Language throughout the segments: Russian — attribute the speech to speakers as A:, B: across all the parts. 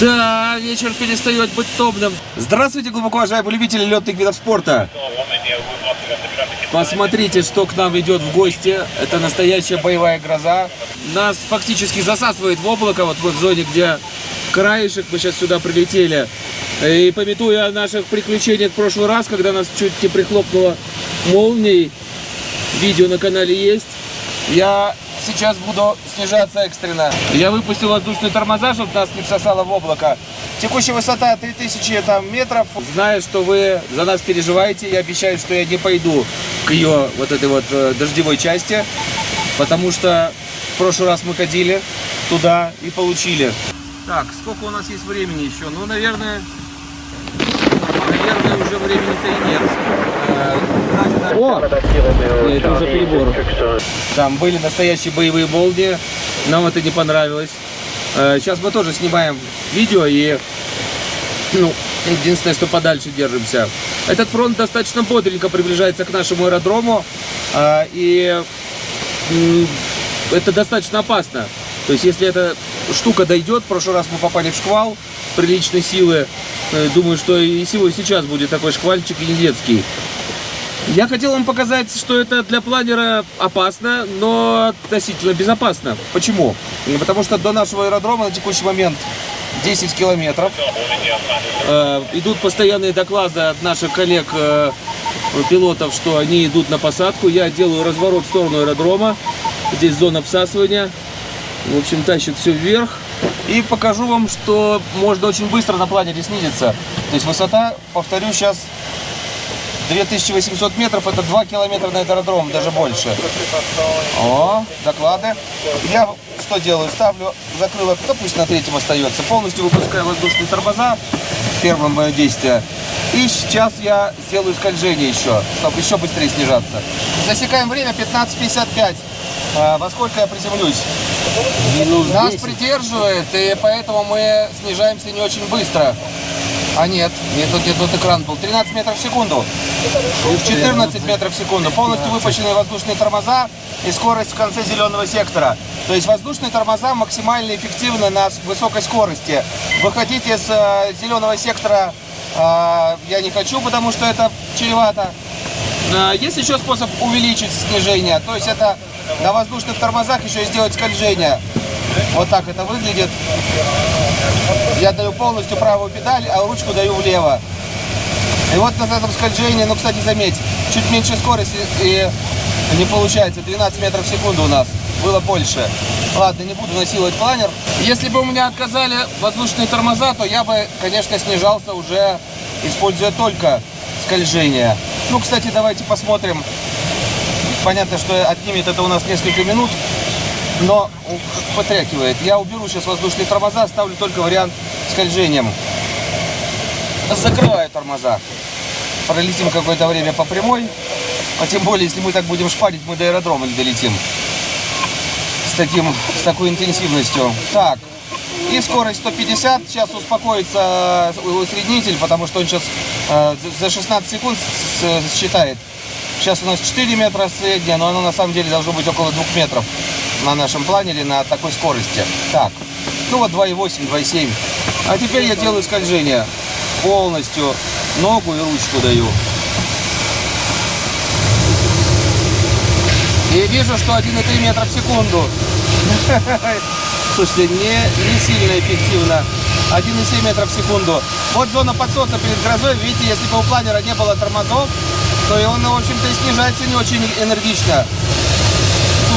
A: Да, вечер перестает быть томным. Здравствуйте, глубоко уважаемые любители летных видов спорта. Посмотрите, что к нам идет в гости. Это настоящая боевая гроза. Нас фактически засасывает в облако. Вот в зоне, где краешек, мы сейчас сюда прилетели. И пометуя о наших приключениях в прошлый раз, когда нас чуть не прихлопнуло молнией, видео на канале есть. Я сейчас буду снижаться экстренно. Я выпустил воздушные тормоза, чтобы нас не всосало в облако. Текущая высота 3000 там, метров. Знаю, что вы за нас переживаете. Я обещаю, что я не пойду к ее вот этой вот э, дождевой части. Потому что в прошлый раз мы ходили туда и получили. Так, сколько у нас есть времени еще? Ну, наверное, наверное, уже времени-то и нет. О! Это уже перебор. Там были настоящие боевые молнии. Нам это не понравилось. Э, Сейчас мы тоже снимаем видео и, ну, единственное, что подальше держимся. Этот фронт достаточно бодренько приближается к нашему аэродрому. э, И это достаточно опасно. То есть, если эта штука дойдет, в прошлый раз мы попали в шквал приличной силы. Э, Думаю, что и сегодня сейчас будет такой шквальчик и не детский. Я хотел вам показать, что это для планера опасно, но относительно безопасно. Почему? Потому что до нашего аэродрома на текущий момент 10 километров. Э, идут постоянные доклады от наших коллег э, пилотов, что они идут на посадку. Я делаю разворот в сторону аэродрома. Здесь зона всасывания. В общем, тащит все вверх. И покажу вам, что можно очень быстро на планере снизиться. То есть высота, повторю, сейчас 2800 метров, это 2 километра на аэродром, даже больше. О, доклады. Я что делаю? Ставлю закрылок, да пусть на третьем остается. Полностью выпускаю воздушные тормоза. Первое мое действие. И сейчас я сделаю скольжение еще, чтобы еще быстрее снижаться. Засекаем время 15.55. А, во сколько я приземлюсь? Нас придерживает, и поэтому мы снижаемся не очень быстро. А нет, нет, тут, тут экран был. 13 метров в секунду. 14 метров в секунду. Полностью выпущенные воздушные тормоза и скорость в конце зеленого сектора. То есть воздушные тормоза максимально эффективны на высокой скорости. Выходить из э, зеленого сектора э, я не хочу, потому что это чревато. Э, Есть еще способ увеличить снижение. То есть это на воздушных тормозах еще и сделать скольжение. Вот так это выглядит. Я даю полностью правую педаль, а ручку даю влево. И вот на этом скольжении, ну, кстати, заметь, чуть меньше скорости и не получается. 12 метров в секунду у нас. Было больше. Ладно, не буду насиловать планер. Если бы у меня отказали воздушные тормоза, то я бы, конечно, снижался уже, используя только скольжение. Ну, кстати, давайте посмотрим. Понятно, что отнимет это у нас несколько минут, но потрякивает. Я уберу сейчас воздушные тормоза, оставлю только вариант скольжением. Закрываю тормоза. Пролетим какое-то время по прямой. А тем более, если мы так будем шпарить, мы до аэродрома не долетим. С, таким, с такой интенсивностью. Так. И скорость 150. Сейчас успокоится э, усреднитель, потому что он сейчас э, за- за 16 секунд считает. Сейчас у нас 4 метра средняя, но оно на самом деле должно быть около 2 метров на нашем планере на такой скорости. Так, ну вот 2,8, 2,7. А теперь я делаю скольжение. Полностью ногу и ручку даю. И вижу, что 1,3 метра в секунду. Слушайте, не, не сильно эффективно. 1,7 метров в секунду. Вот зона подсоса перед грозой. Видите, если бы у планера не было тормозов, то он, в общем-то, и снижается не очень энергично.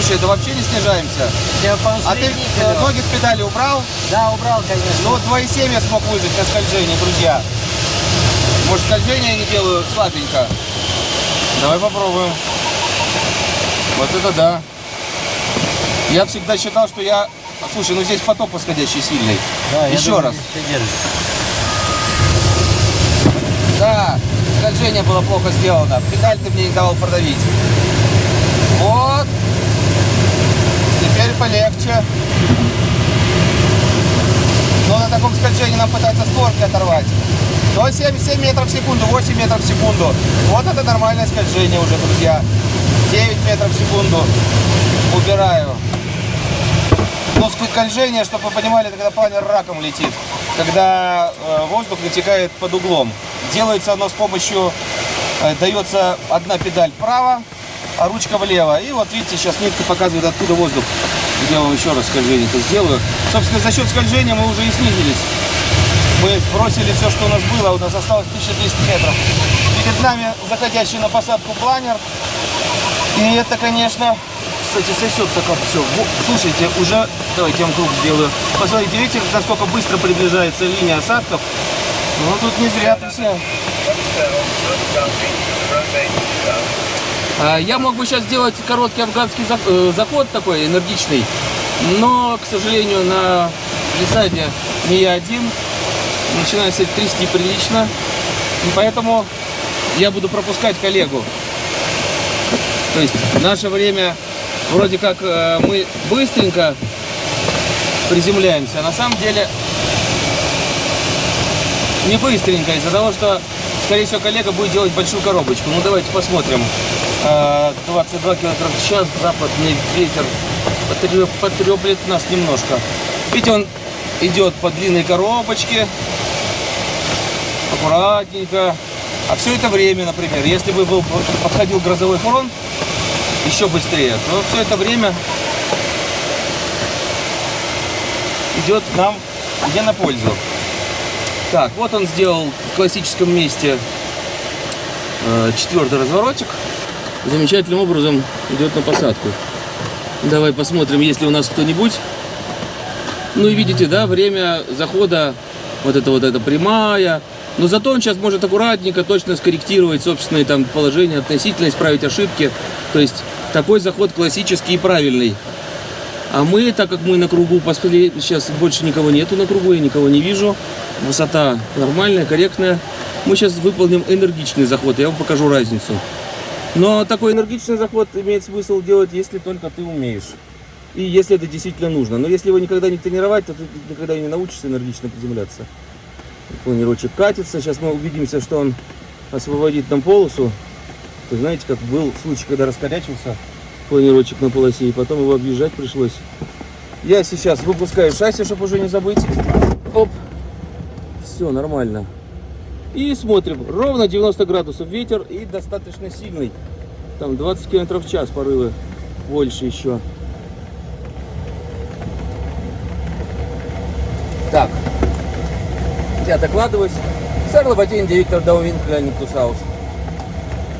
A: Слушай, да вообще не снижаемся.
B: Я
A: А ты э, ноги с педали убрал?
B: Да, убрал, конечно.
A: Ну вот 2,7 я смог выжить на скольжении, друзья. Может, скольжение я не делаю слабенько? Давай попробуем. Вот это да. Я всегда считал, что я... Слушай, ну здесь поток восходящий сильный.
B: Да,
A: Еще
B: думаю,
A: раз. Да, скольжение было плохо сделано. Педаль ты мне не давал продавить. Вот. Теперь полегче. Но на таком скольжении нам пытается створки оторвать. До 77 метров в секунду, 8 метров в секунду. Вот это нормальное скольжение уже, друзья. 9 метров в секунду. Убираю. Но скольжение, чтобы вы понимали, это когда планер раком летит.
C: когда э, воздух вытекает под углом. Делается оно с помощью, э, дается одна педаль вправо, а ручка влево. И вот видите, сейчас нитка показывает, откуда воздух. Я вам еще раз скольжение это сделаю. Собственно, за счет скольжения мы уже и снизились. Мы сбросили все, что у нас было, у нас осталось 1200 метров. Перед нами заходящий на посадку планер. И это, конечно, кстати, сосет так вот все. Слушайте, уже, давайте я вам круг сделаю. Посмотрите, видите, насколько быстро приближается линия осадков. Ну, тут не зря все.
A: А, я мог бы сейчас сделать короткий афганский э, заход такой энергичный, но, к сожалению, на глиссаде не я один. Начинаю кстати, трясти прилично. И поэтому я буду пропускать коллегу. То есть наше время вроде как э, мы быстренько приземляемся, а на самом деле не быстренько, из-за того, что, скорее всего, коллега будет делать большую коробочку. Ну, давайте посмотрим. 22 км в час, западный ветер потреплет нас немножко. Видите, он идет по длинной коробочке, аккуратненько. А все это время, например, если бы был, подходил грозовой фронт, еще быстрее, то все это время идет нам где на пользу. Так, вот он сделал в классическом месте э, четвертый разворотик. Замечательным образом идет на посадку. Давай посмотрим, есть ли у нас кто-нибудь. Ну и видите, да, время захода, вот это вот эта прямая. Но зато он сейчас может аккуратненько, точно скорректировать собственные там положения, относительно исправить ошибки. То есть такой заход классический и правильный. А мы, так как мы на кругу, посмотрели, сейчас больше никого нету на кругу, я никого не вижу. Высота нормальная, корректная. Мы сейчас выполним энергичный заход, я вам покажу разницу. Но такой энергичный заход имеет смысл делать, если только ты умеешь. И если это действительно нужно. Но если его никогда не тренировать, то ты никогда не научишься энергично приземляться. Планировочек катится. Сейчас мы убедимся, что он освободит нам полосу. Вы знаете, как был случай, когда раскорячился планировочек на полосе, и потом его объезжать пришлось. Я сейчас выпускаю шасси, чтобы уже не забыть. Оп. Все, нормально. И смотрим. Ровно 90 градусов ветер и достаточно сильный. Там 20 км в час порывы. Больше еще. Так. Я докладываюсь. Сэр Лобатин, директор Даувин Клянниктус Хаус.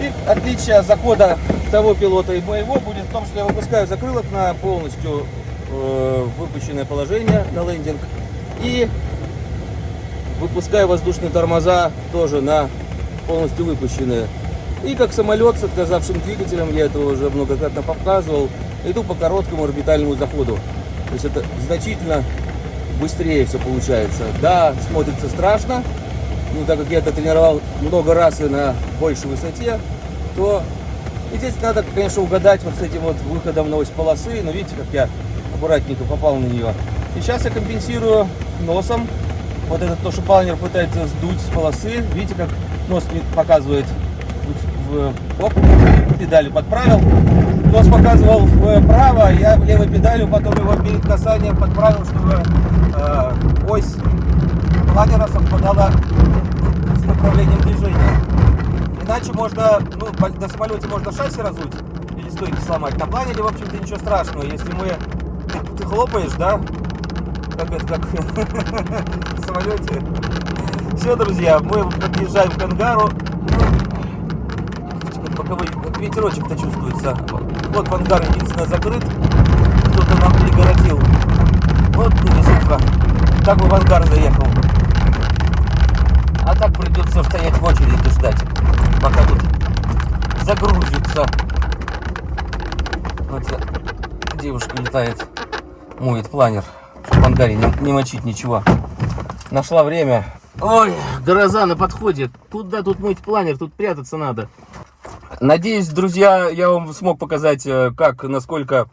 A: И отличие захода того пилота и моего будет в том, что я выпускаю закрылок на полностью э, выпущенное положение на лендинг. И выпускаю воздушные тормоза тоже на полностью выпущенные. И как самолет с отказавшим двигателем, я это уже многократно показывал, иду по короткому орбитальному заходу. То есть это значительно быстрее все получается. Да, смотрится страшно, ну, так как я это тренировал много раз и на большей высоте, то и здесь надо, конечно, угадать вот с этим вот выходом на ось полосы. Но видите, как я аккуратненько попал на нее. И сейчас я компенсирую носом. Вот этот то, что планер пытается сдуть с полосы. Видите, как нос показывает в, в оп, педалью подправил. Нос показывал вправо, я левой педалью потом его перед касанием подправил, чтобы э, ось планера совпадала с направлением движения. Иначе можно, ну, на самолете можно шасси разуть или стойки сломать. На планере, в общем-то, ничего страшного. Если мы, ты, ты хлопаешь, да, как это, как в самолете. Все, друзья, мы подъезжаем к ангару. Боковой, ветерочек-то чувствуется. Вот ангар единственное закрыт. Кто-то нам перегородил. Вот, действительно, так бы в ангар заехал. А так придется стоять в очереди ждать, пока тут загрузится. Вот девушка летает, моет планер, в ангаре не, не мочить ничего. Нашла время. Ой, гроза на подходе. Куда тут мыть планер? Тут прятаться надо. Надеюсь, друзья, я вам смог показать, э, как, насколько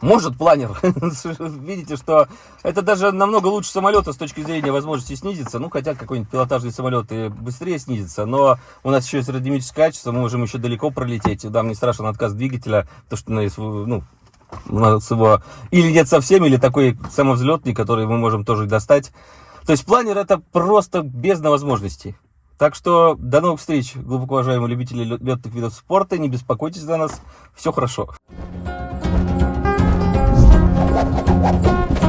A: может планер. Видите, что это даже намного лучше самолета с точки зрения возможности снизиться. Ну, хотя какой-нибудь пилотажный самолет и быстрее снизится. Но у нас еще есть аэродинамическое качество, мы можем еще далеко пролететь. Да, мне страшен отказ двигателя, то что ну, у нас с его... Или нет совсем, или такой самовзлетный, который мы можем тоже достать. То есть планер это просто бездна возможностей. Так что до новых встреч, глубоко уважаемые любители летных видов спорта. Не беспокойтесь за нас, все хорошо. Thank you.